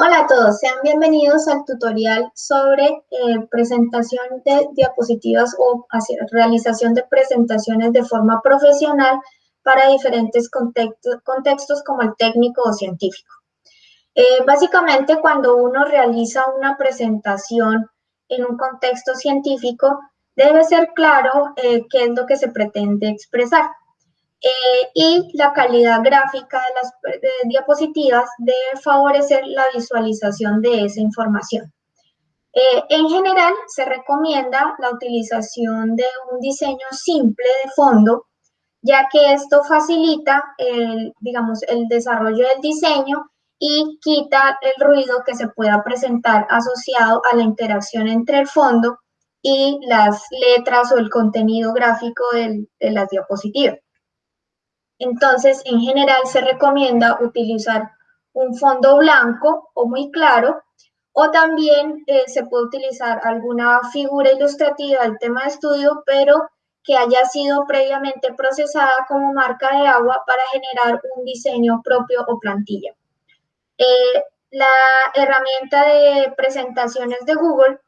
Hola a todos, sean bienvenidos al tutorial sobre eh, presentación de diapositivas o realización de presentaciones de forma profesional para diferentes contextos, como el técnico o científico. Eh, básicamente, cuando uno realiza una presentación en un contexto científico, debe ser claro eh, qué es lo que se pretende expresar. Eh, y la calidad gráfica de las diapositivas debe favorecer la visualización de esa información. Eh, en general, se recomienda la utilización de un diseño simple de fondo, ya que esto facilita, el, digamos, el desarrollo del diseño y quita el ruido que se pueda presentar asociado a la interacción entre el fondo y las letras o el contenido gráfico de las diapositivas. Entonces, en general se recomienda utilizar un fondo blanco o muy claro, o también eh, se puede utilizar alguna figura ilustrativa del tema de estudio, pero que haya sido previamente procesada como marca de agua para generar un diseño propio o plantilla. Eh, la herramienta de presentaciones de Google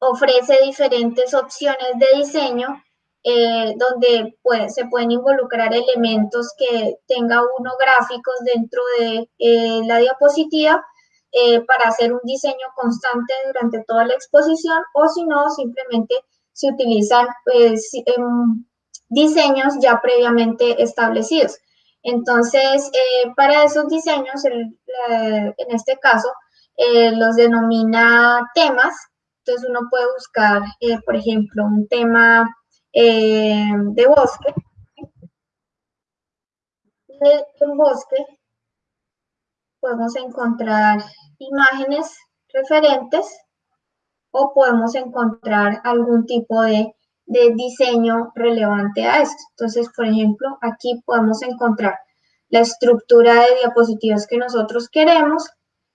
ofrece diferentes opciones de diseño eh, donde se pueden involucrar elementos que tenga uno gráficos dentro de eh, la diapositiva eh, para hacer un diseño constante durante toda la exposición o si no, simplemente se utilizan pues, em, diseños ya previamente establecidos. Entonces, para esos diseños, en este caso, los denomina temas. Entonces, uno puede buscar, por ejemplo, un tema eh, de bosque. En bosque podemos encontrar imágenes referentes o podemos encontrar algún tipo de, de diseño relevante a esto. Entonces, por ejemplo, aquí podemos encontrar la estructura de diapositivas que nosotros queremos,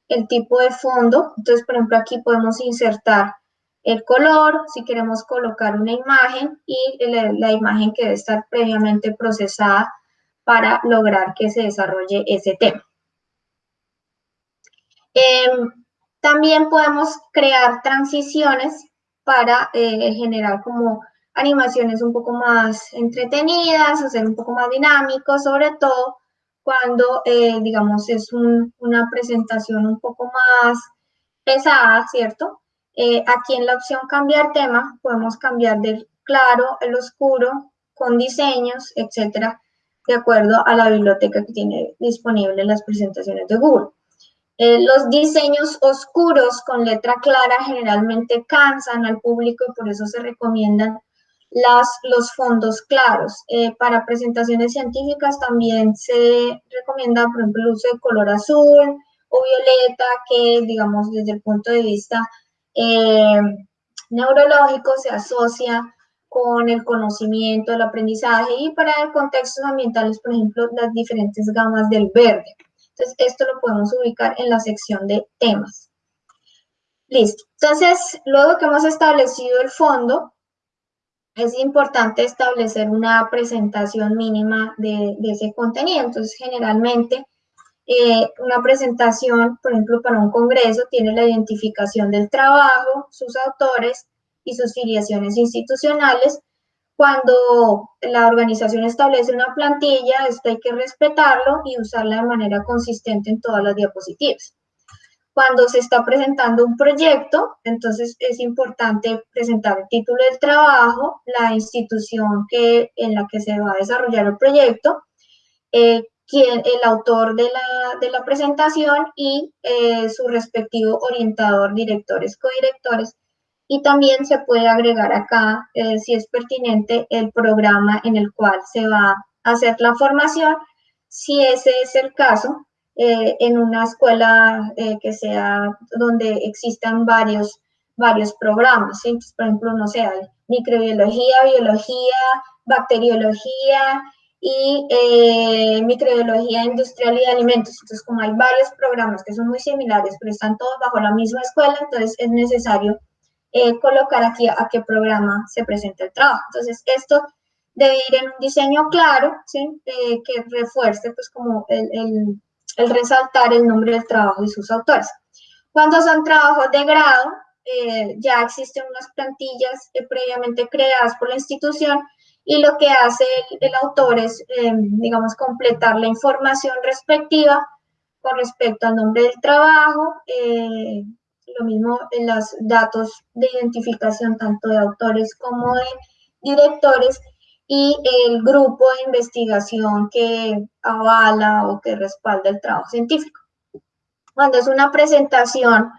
el tipo de fondo. Entonces, por ejemplo, aquí podemos insertar el color, si queremos colocar una imagen y la, imagen que debe estar previamente procesada para lograr que se desarrolle ese tema. Em, también podemos crear transiciones para eh, generar como animaciones un poco más entretenidas, hacer un poco más dinámico, sobre todo cuando, eh, digamos, es una presentación un poco más pesada, ¿cierto? Eh, aquí en la opción cambiar tema podemos cambiar del claro al oscuro con diseños, etcétera, de acuerdo a la biblioteca que tiene disponible las presentaciones de Google. Eh, los diseños oscuros con letra clara generalmente cansan al público y por eso se recomiendan las, los fondos claros. Eh, para presentaciones científicas también se recomienda, por ejemplo, el uso de color azul o violeta, que digamos desde el punto de vista eh, neurológico se asocia con el conocimiento, el aprendizaje y para contextos ambientales, por ejemplo, las diferentes gamas del verde. Entonces, esto lo podemos ubicar en la sección de temas. Listo. Entonces, luego que hemos establecido el fondo, es importante establecer una presentación mínima de, de ese contenido. Entonces, generalmente, eh, una presentación, por ejemplo, para un congreso, tiene la identificación del trabajo, sus autores y sus filiaciones institucionales. Cuando la organización establece una plantilla, esto hay que respetarlo y usarla de manera consistente en todas las diapositivas. Cuando se está presentando un proyecto, entonces es importante presentar el título del trabajo, la institución que, en la que se va a desarrollar el proyecto, eh, quien, el autor de la, presentación y eh, su respectivo orientador, directores, codirectores. Y también se puede agregar acá, eh, si es pertinente, el programa en el cual se va a hacer la formación, si ese es el caso, eh, en una escuela que sea donde existan varios, varios programas. por ejemplo, no sé, microbiología, biología, bacteriología, y eh, microbiología industrial y de alimentos. Entonces, como hay varios programas que son muy similares, pero están todos bajo la misma escuela, entonces es necesario eh, colocar aquí a, qué programa se presenta el trabajo. Entonces, esto debe ir en un diseño claro, ¿sí? Eh, que refuerce pues como el, el resaltar el nombre del trabajo y sus autores. Cuando son trabajos de grado, eh, ya existen unas plantillas eh, previamente creadas por la institución y lo que hace el, autor es, eh, digamos, completar la información respectiva con respecto al nombre del trabajo, lo mismo en los datos de identificación tanto de autores como de directores y el grupo de investigación que avala o que respalda el trabajo científico. Cuando es una presentación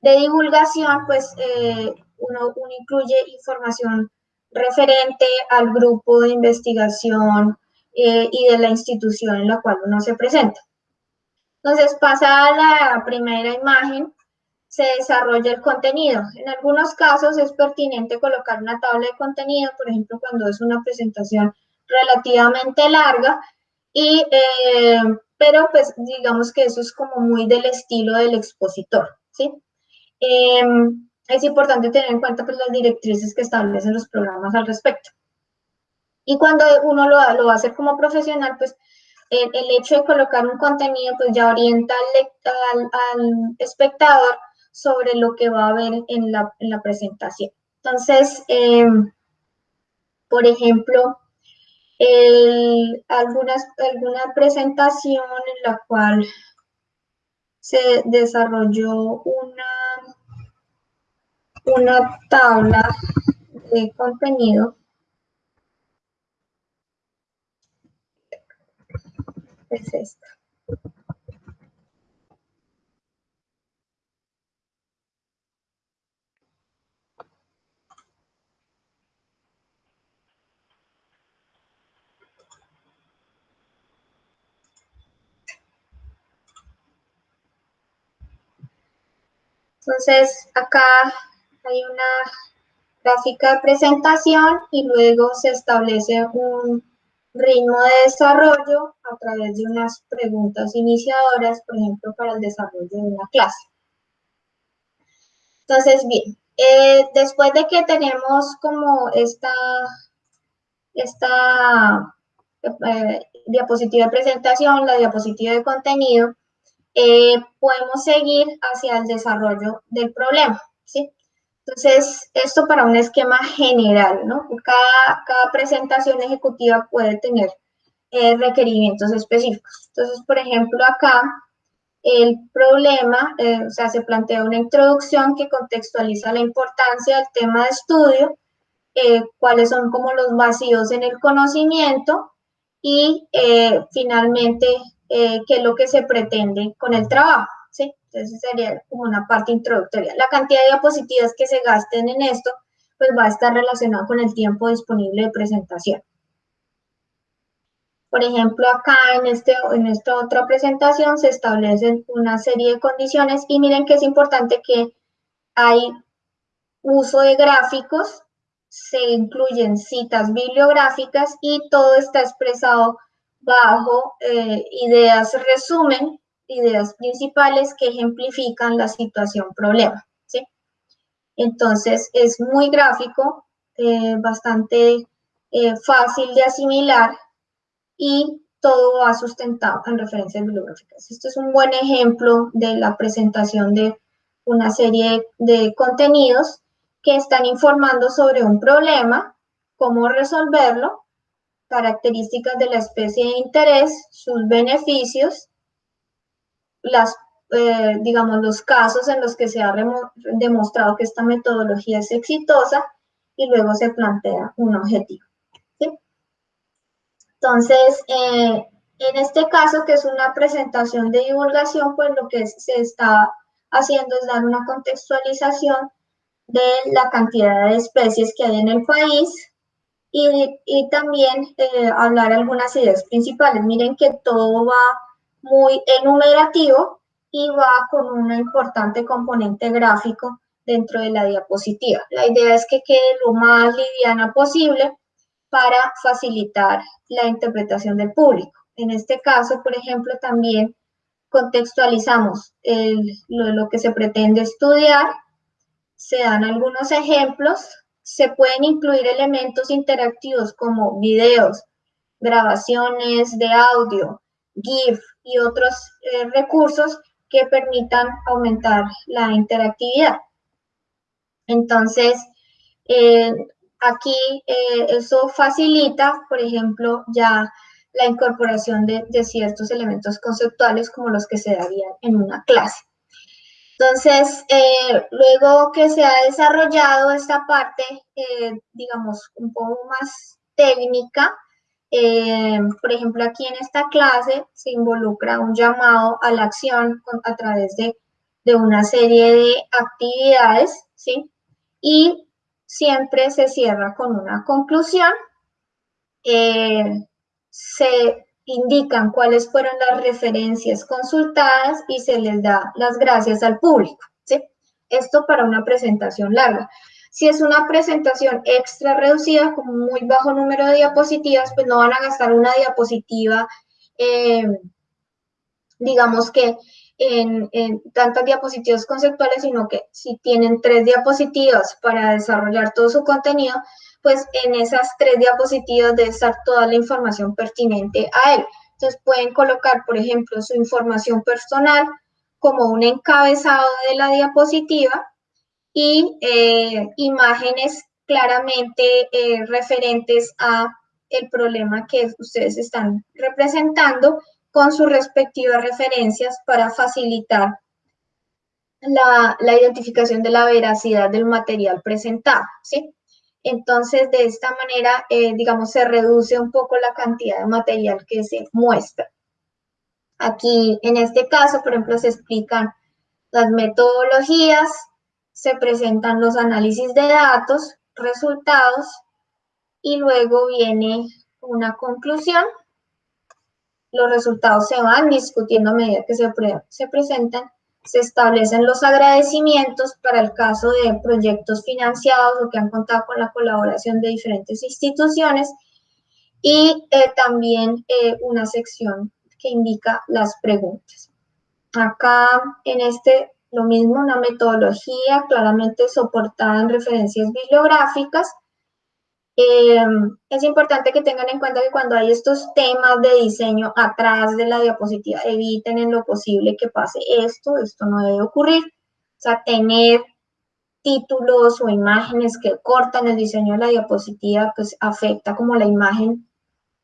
de divulgación, pues eh, uno, incluye información referente al grupo de investigación eh, y de la institución en la cual uno se presenta. Entonces, pasa a la primera imagen, se desarrolla el contenido. En algunos casos es pertinente colocar una tabla de contenido, por ejemplo, cuando es una presentación relativamente larga, y, eh, pero pues digamos que eso es como muy del estilo del expositor, ¿sí? Em, es importante tener en cuenta pues, las directrices que establecen los programas al respecto. Y cuando uno lo, lo va a hacer como profesional, pues el, hecho de colocar un contenido pues ya orienta al, al, espectador sobre lo que va a ver en la, en la presentación. Entonces, em, por ejemplo, algunas, alguna presentación en la cual se desarrolló una una tabla de contenido es esta. Entonces, acá hay una gráfica de presentación y luego se establece un ritmo de desarrollo a través de unas preguntas iniciadoras, por ejemplo, para el desarrollo de una clase. Entonces, bien, eh, después de que tenemos como esta, esta eh, diapositiva de presentación, la diapositiva de contenido, eh, podemos seguir hacia el desarrollo del problema. Entonces, esto para un esquema general, ¿no? Cada, cada presentación ejecutiva puede tener eh, requerimientos específicos. Entonces, por ejemplo, acá el problema, eh, o sea, se plantea una introducción que contextualiza la importancia del tema de estudio, eh, cuáles son como los vacíos en el conocimiento y finalmente qué es lo que se pretende con el trabajo. Entonces sería como una parte introductoria. La cantidad de diapositivas que se gasten en esto, pues va a estar relacionado con el tiempo disponible de presentación. Por ejemplo, acá en, este, en esta otra presentación se establecen una serie de condiciones y miren que es importante que hay uso de gráficos, se incluyen citas bibliográficas y todo está expresado bajo eh, ideas resumen ideas principales que ejemplifican la situación problema. ¿sí? Entonces, es muy gráfico, eh, bastante eh, fácil de asimilar y todo va sustentado en referencias bibliográficas. Esto es un buen ejemplo de la presentación de una serie de contenidos que están informando sobre un problema, cómo resolverlo, características de la especie de interés, sus beneficios las, eh, digamos, los casos en los que se ha demostrado que esta metodología es exitosa y luego se plantea un objetivo. Entonces, eh, en este caso, que es una presentación de divulgación, pues lo que se está haciendo es dar una contextualización de la cantidad de especies que hay en el país y, y también eh, hablar algunas ideas principales. Miren que todo va muy enumerativo y va con un importante componente gráfico dentro de la diapositiva. La idea es que quede lo más liviana posible para facilitar la interpretación del público. En este caso, por ejemplo, también contextualizamos lo, lo que se pretende estudiar, se dan algunos ejemplos, se pueden incluir elementos interactivos como videos, grabaciones de audio, GIF, y otros eh, recursos que permitan aumentar la interactividad. Entonces, eh, aquí eh, eso facilita, por ejemplo, ya la incorporación de, ciertos elementos conceptuales como los que se darían en una clase. Entonces, luego que se ha desarrollado esta parte, digamos, un poco más técnica, eh, por ejemplo, aquí en esta clase se involucra un llamado a la acción a través de, una serie de actividades, ¿sí? Y siempre se cierra con una conclusión. Eh, se indican cuáles fueron las referencias consultadas y se les da las gracias al público, ¿sí? Esto para una presentación larga. Si es una presentación extra reducida, con muy bajo número de diapositivas, pues no van a gastar una diapositiva, eh, digamos que en, tantas diapositivas conceptuales, sino que si tienen tres diapositivas para desarrollar todo su contenido, pues en esas tres diapositivas debe estar toda la información pertinente a él. Entonces pueden colocar, por ejemplo, su información personal como un encabezado de la diapositiva y eh, imágenes claramente eh, referentes a el problema que ustedes están representando con sus respectivas referencias para facilitar la, identificación de la veracidad del material presentado, ¿sí? Entonces, de esta manera, eh, digamos, se reduce un poco la cantidad de material que se muestra. Aquí, en este caso, por ejemplo, se explican las metodologías, se presentan los análisis de datos, resultados, y luego viene una conclusión. Los resultados se van discutiendo a medida que se, se presentan. Se establecen los agradecimientos para el caso de proyectos financiados o que han contado con la colaboración de diferentes instituciones y eh, también eh, una sección que indica las preguntas. Acá en este lo mismo, una metodología claramente soportada en referencias bibliográficas. Eh, es importante que tengan en cuenta que cuando hay estos temas de diseño atrás de la diapositiva, eviten en lo posible que pase esto, esto no debe ocurrir. O sea, tener títulos o imágenes que cortan el diseño de la diapositiva, pues afecta como la imagen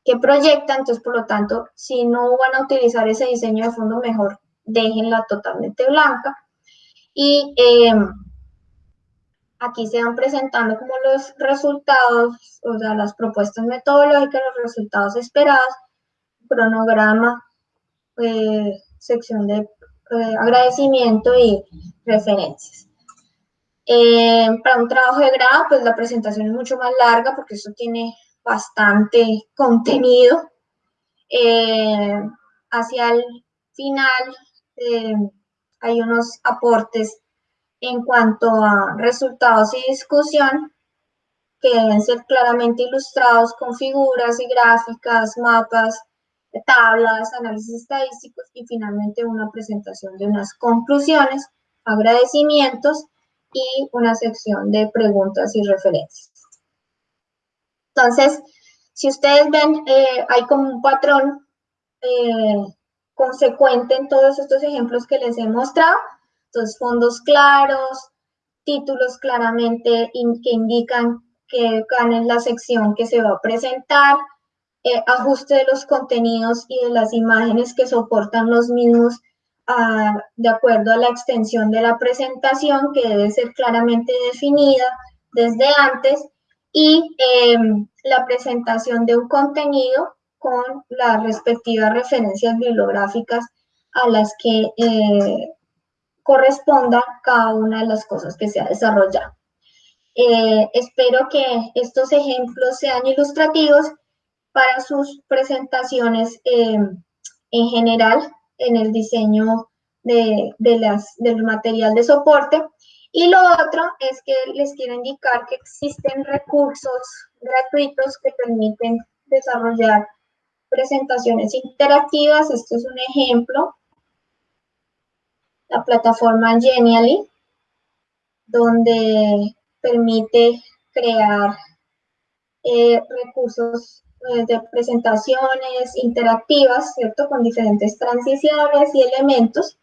que proyecta, entonces por lo tanto, si no van a utilizar ese diseño de fondo, mejor déjenla totalmente blanca. Y em, aquí se van presentando como los resultados, o sea, las propuestas metodológicas, los resultados esperados, cronograma, eh, sección de eh, agradecimiento y referencias. Em, para un trabajo de grado, pues la presentación es mucho más larga porque esto tiene bastante contenido. Em, hacia el final, hay unos aportes en cuanto a resultados y discusión que deben ser claramente ilustrados con figuras y gráficas, mapas, tablas, análisis estadísticos y finalmente una presentación de unas conclusiones, agradecimientos y una sección de preguntas y referencias. Entonces, si ustedes ven, eh, hay como un patrón eh, consecuente en todos estos ejemplos que les he mostrado. Entonces, fondos claros, títulos claramente que indican que en la sección que se va a presentar, eh, ajuste de los contenidos y de las imágenes que soportan los mismos ah, de acuerdo a la extensión de la presentación que debe ser claramente definida desde antes y em, la presentación de un contenido con las respectivas referencias bibliográficas a las que eh, corresponda cada una de las cosas que se ha desarrollado. Eh, espero que estos ejemplos sean ilustrativos para sus presentaciones eh, en general en el diseño de, las, del material de soporte. Y lo otro es que les quiero indicar que existen recursos gratuitos que permiten desarrollar presentaciones interactivas. Este es un ejemplo. La plataforma Genially, donde permite crear eh, recursos eh, de presentaciones interactivas, ¿cierto? Con diferentes transiciones y elementos.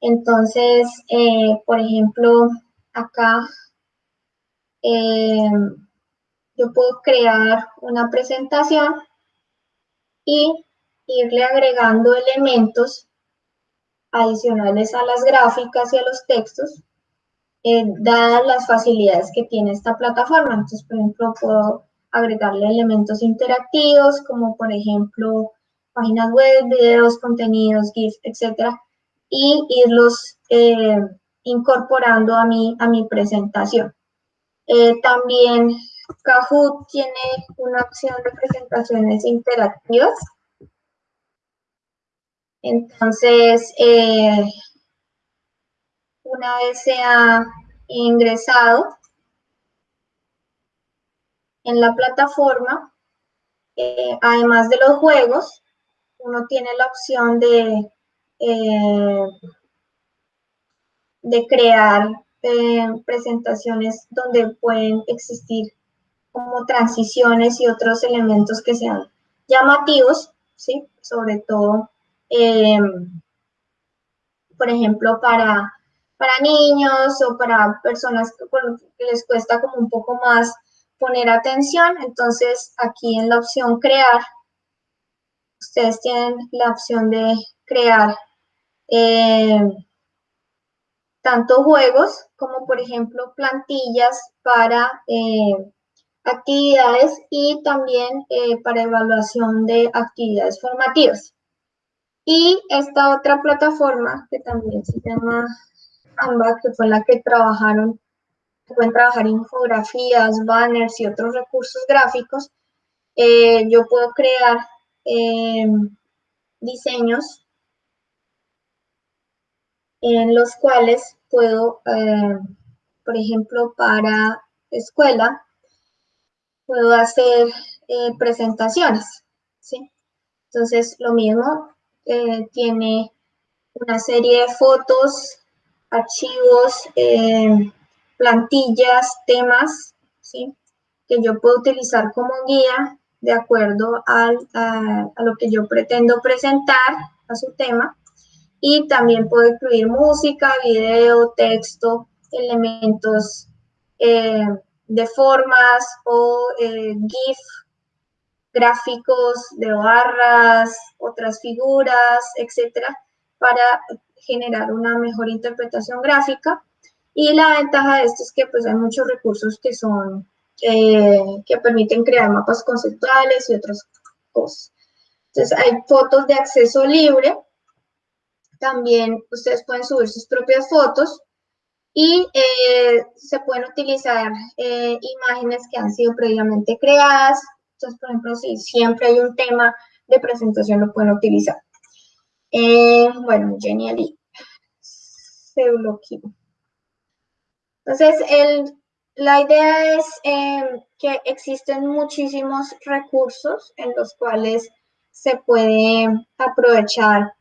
Entonces, eh, por ejemplo, acá yo puedo crear una presentación y irle agregando elementos adicionales a las gráficas y a los textos, eh, dadas las facilidades que tiene esta plataforma. Entonces, por ejemplo, puedo agregarle elementos interactivos, como por ejemplo páginas web, videos, contenidos, GIFs, etcétera, y irlos eh, incorporando a mi, a mi presentación. Eh, también Kahoot tiene una opción de presentaciones interactivas. Entonces, eh, una vez se ha ingresado en la plataforma, eh, además de los juegos, uno tiene la opción de, eh, de crear presentaciones donde pueden existir como transiciones y otros elementos que sean llamativos, ¿sí? Sobre todo, em, por ejemplo, para, para niños o para personas que, les cuesta como un poco más poner atención. Entonces, aquí en la opción crear, ustedes tienen la opción de crear em, tanto juegos como, por ejemplo, plantillas para eh, actividades y también eh, para evaluación de actividades formativas. Y esta otra plataforma que también se llama Canva, que fue la que trabajaron, pueden trabajar infografías, banners y otros recursos gráficos, eh, yo puedo crear em, diseños en los cuales puedo, eh, por ejemplo, para escuela, puedo hacer eh, presentaciones, ¿sí? Entonces, lo mismo, eh, tiene una serie de fotos, archivos, eh, plantillas, temas, ¿sí? Que yo puedo utilizar como guía de acuerdo a, a, lo que yo pretendo presentar a su tema. Y también puedo incluir música, video, texto, elementos de formas o eh, GIF, gráficos de barras, otras figuras, etcétera, para generar una mejor interpretación gráfica. Y la ventaja de esto es que pues hay muchos recursos que son, eh, que permiten crear mapas conceptuales y otras cosas. Entonces hay fotos de acceso libre. También ustedes pueden subir sus propias fotos y eh, se pueden utilizar eh, imágenes que han sido previamente creadas. Entonces, por ejemplo, si siempre hay un tema de presentación, lo pueden utilizar. Eh, bueno, Genially se bloqueó. Entonces, el, la idea es que existen muchísimos recursos en los cuales se puede aprovechar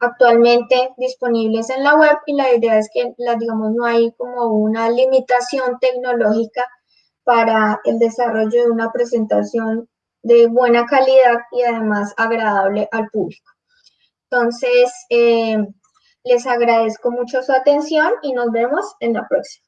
actualmente disponibles en la web y la idea es que, la, digamos, no hay como una limitación tecnológica para el desarrollo de una presentación de buena calidad y además agradable al público. Entonces, eh, les agradezco mucho su atención y nos vemos en la próxima.